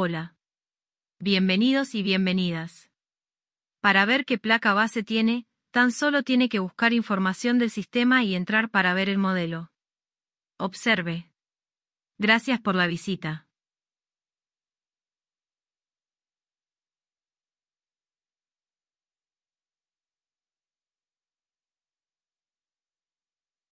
Hola. Bienvenidos y bienvenidas. Para ver qué placa base tiene, tan solo tiene que buscar información del sistema y entrar para ver el modelo. Observe. Gracias por la visita.